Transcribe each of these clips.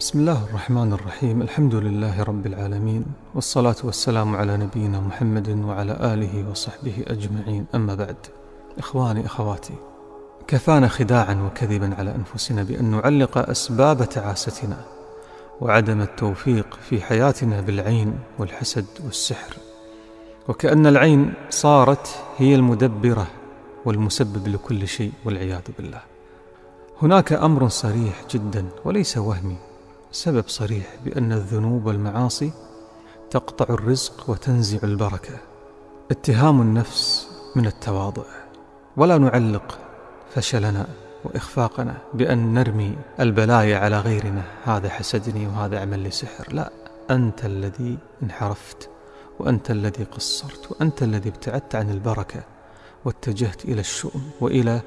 بسم الله الرحمن الرحيم الحمد لله رب العالمين والصلاة والسلام على نبينا محمد وعلى آله وصحبه أجمعين أما بعد إخواني أخواتي كفانا خداعا وكذبا على أنفسنا بأن نعلق أسباب تعاستنا وعدم التوفيق في حياتنا بالعين والحسد والسحر وكأن العين صارت هي المدبرة والمسبب لكل شيء والعياذ بالله هناك أمر صريح جدا وليس وهمي سبب صريح بأن الذنوب والمعاصي تقطع الرزق وتنزع البركة. اتهام النفس من التواضع. ولا نعلق فشلنا وإخفاقنا بأن نرمي البلايا على غيرنا. هذا حسدني وهذا عمل لي سحر. لا أنت الذي انحرفت وأنت الذي قصرت وأنت الذي ابتعدت عن البركة واتجهت إلى الشؤم وإلى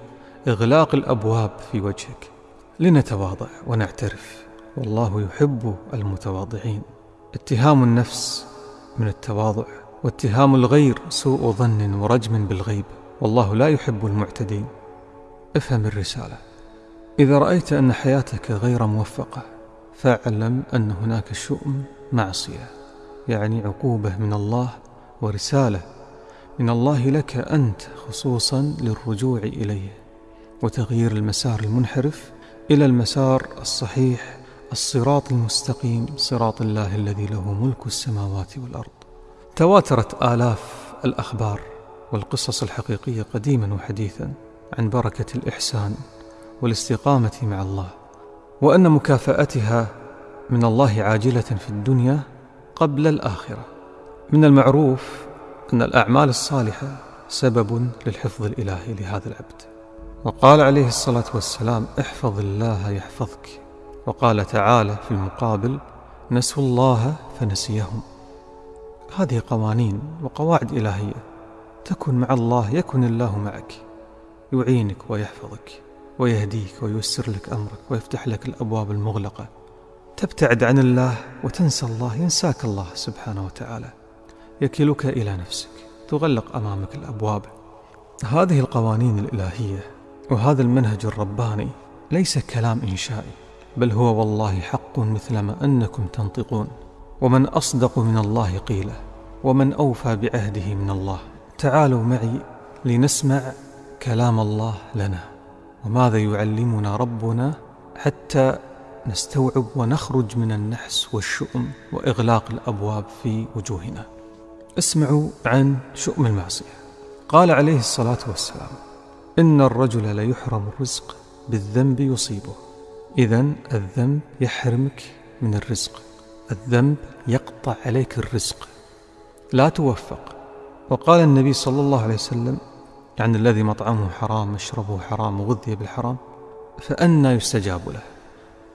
إغلاق الأبواب في وجهك. لنتواضع ونعترف. والله يحب المتواضعين. اتهام النفس من التواضع واتهام الغير سوء ظن ورجم بالغيب. والله لا يحب المعتدين. افهم الرسالة. إذا رأيت أن حياتك غير موفقة فاعلم أن هناك شؤم معصية يعني عقوبة من الله ورسالة من الله لك أنت خصوصا للرجوع إليه وتغيير المسار المنحرف إلى المسار الصحيح الصراط المستقيم صراط الله الذي له ملك السماوات والأرض. تواترت آلاف الأخبار والقصص الحقيقية قديما وحديثا عن بركة الإحسان والاستقامة مع الله وأن مكافأتها من الله عاجلة في الدنيا قبل الآخرة. من المعروف أن الأعمال الصالحة سبب للحفظ الإلهي لهذا العبد. وقال عليه الصلاة والسلام احفظ الله يحفظك وقال تعالى في المقابل نسوا الله فنسيهم. هذه قوانين وقواعد إلهية. تكن مع الله يكن الله معك. يعينك ويحفظك ويهديك وييسر لك أمرك ويفتح لك الأبواب المغلقة. تبتعد عن الله وتنسى الله ينساك الله سبحانه وتعالى. يكلك إلى نفسك تغلق أمامك الأبواب. هذه القوانين الإلهية وهذا المنهج الرباني ليس كلام إنشائي. بل هو والله حق مثلما أنكم تنطقون. ومن أصدق من الله قيله ومن أوفى بعهده من الله. تعالوا معي لنسمع كلام الله لنا. وماذا يعلمنا ربنا حتى نستوعب ونخرج من النحس والشؤم وإغلاق الأبواب في وجوهنا؟ اسمعوا عن شؤم المعصية. قال عليه الصلاة والسلام إن الرجل ليحرم الرزق بالذنب يصيبه. إذا الذنب يحرمك من الرزق. الذنب يقطع عليك الرزق. لا توفق. وقال النبي صلى الله عليه وسلم يعني الذي مطعمه حرام مشربه حرام وغذي بالحرام فأنى يستجاب له.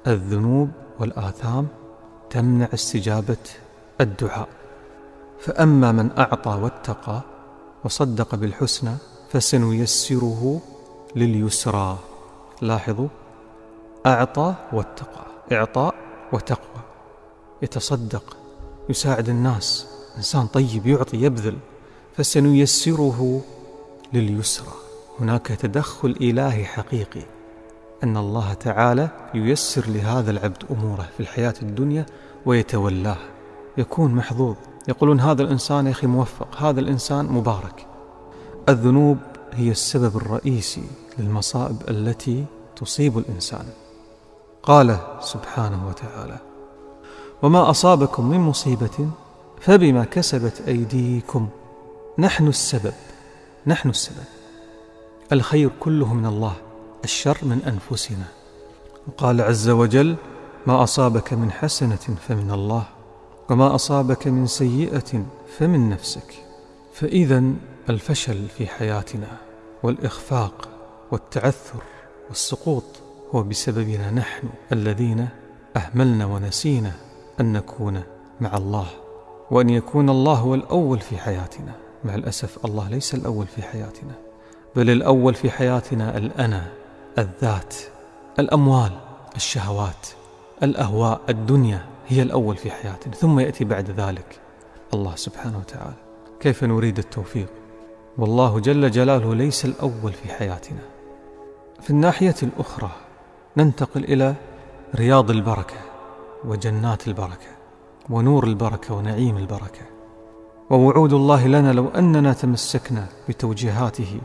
الذنوب والآثام تمنع استجابة الدعاء. فأما من أعطى واتقى وصدق بالحسنى فسنيسره لليسرى. لاحظوا أعطى واتقى. إعطاء وتقوى. يتصدق يساعد الناس. إنسان طيب يعطي يبذل. فسنيسره لليسرى. هناك تدخل إلهي حقيقي. أن الله تعالى ييسر لهذا العبد أموره في الحياة الدنيا ويتولاه. يكون محظوظ. يقولون هذا الإنسان يا أخي موفق. هذا الإنسان مبارك. الذنوب هي السبب الرئيسي للمصائب التي تصيب الإنسان. قال سبحانه وتعالى وما أصابكم من مصيبة فبما كسبت أيديكم. نحن السبب نحن السبب. الخير كله من الله الشر من أنفسنا. وقال عز وجل ما أصابك من حسنة فمن الله وما أصابك من سيئة فمن نفسك. فإذا الفشل في حياتنا والإخفاق والتعثر والسقوط هو بسببنا نحن الذين أهملنا ونسينا أن نكون مع الله وأن يكون الله هو الأول في حياتنا. مع الأسف الله ليس الأول في حياتنا بل الأول في حياتنا الأنا الذات الأموال الشهوات الأهواء الدنيا هي الأول في حياتنا. ثم يأتي بعد ذلك الله سبحانه وتعالى. كيف نريد التوفيق؟ والله جل جلاله ليس الأول في حياتنا. في الناحية الأخرى ننتقل إلى رياض البركة وجنات البركة ونور البركة ونعيم البركة. ووعود الله لنا لو أننا تمسكنا بتوجيهاته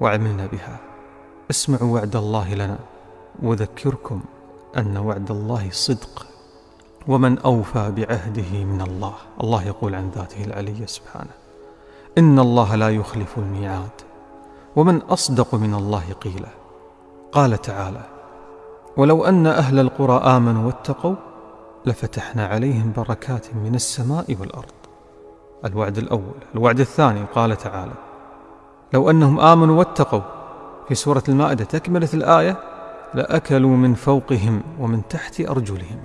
وعملنا بها. اسمعوا وعد الله لنا وذكركم أن وعد الله صدق. ومن أوفى بعهده من الله. الله يقول عن ذاته العلي سبحانه إن الله لا يخلف الميعاد. ومن أصدق من الله قيلا قال تعالى ولو أن أهل القرى آمنوا واتقوا لفتحنا عليهم بركات من السماء والأرض. الوعد الأول الوعد الثاني قال تعالى لو أنهم آمنوا واتقوا في سورة المائدة تكملة الآية لأكلوا من فوقهم ومن تحت أرجلهم.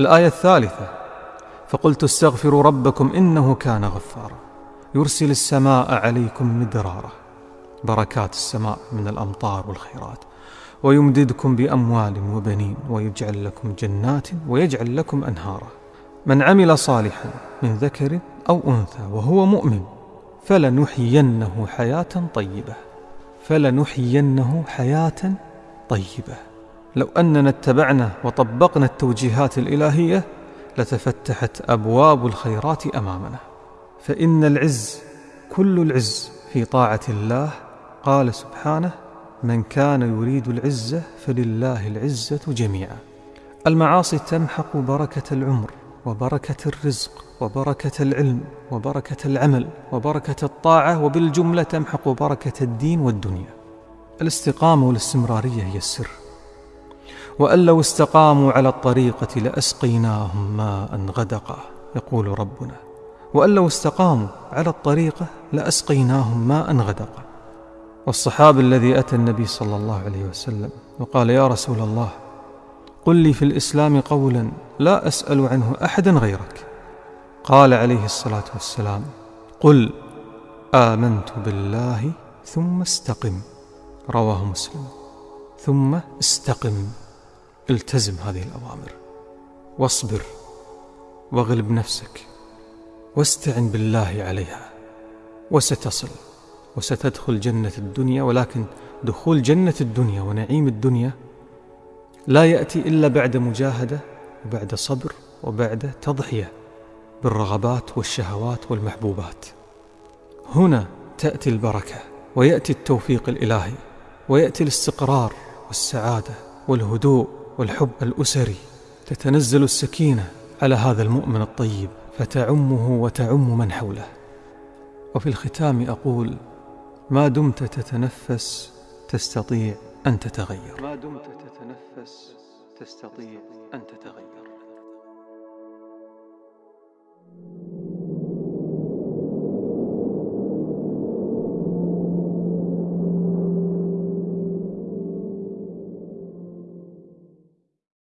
الآية الثالثة فقلت استغفروا ربكم إنه كان غفارا. يرسل السماء عليكم مدرارا. بركات السماء من الأمطار والخيرات. ويمددكم بأموال وبنين ويجعل لكم جنات ويجعل لكم أنهارا. من عمل صالحا من ذكر أو أنثى وهو مؤمن فلنحيينه حياة طيبة. فلنحيينه حياة طيبة. لو أننا اتبعنا وطبقنا التوجيهات الإلهية لتفتحت أبواب الخيرات أمامنا. فإن العز كل العز في طاعة الله. قال سبحانه من كان يريد العزة فلله العزة جميعا. المعاصي تمحق بركة العمر وبركة الرزق وبركة العلم وبركة العمل وبركة الطاعة وبالجملة تمحق بركة الدين والدنيا. الاستقامة والاستمرارية هي السر. وأن لو استقاموا على الطريقة لأسقيناهم ماء غدقا يقول ربنا. وأن لو استقاموا على الطريقة لأسقيناهم ماء غدقا. والصحابي الذي أتى النبي صلى الله عليه وسلم وقال يا رسول الله قل لي في الإسلام قولا لا أسأل عنه أحدا غيرك. قال عليه الصلاة والسلام قل آمنت بالله ثم استقم. رواه مسلم. ثم استقم التزم هذه الأوامر واصبر واغلب نفسك واستعن بالله عليها وستصل. وستدخل جنة الدنيا ولكن دخول جنة الدنيا ونعيم الدنيا لا يأتي إلا بعد مجاهدة وبعد صبر وبعد تضحية بالرغبات والشهوات والمحبوبات. هنا تأتي البركة ويأتي التوفيق الإلهي ويأتي الاستقرار والسعادة والهدوء والحب الأسري. تتنزل السكينة على هذا المؤمن الطيب فتعمه وتعم من حوله. وفي الختام أقول ما دمت تتنفس تستطيع أن تتغير. ما دمت تتنفس تستطيع أن تتغير.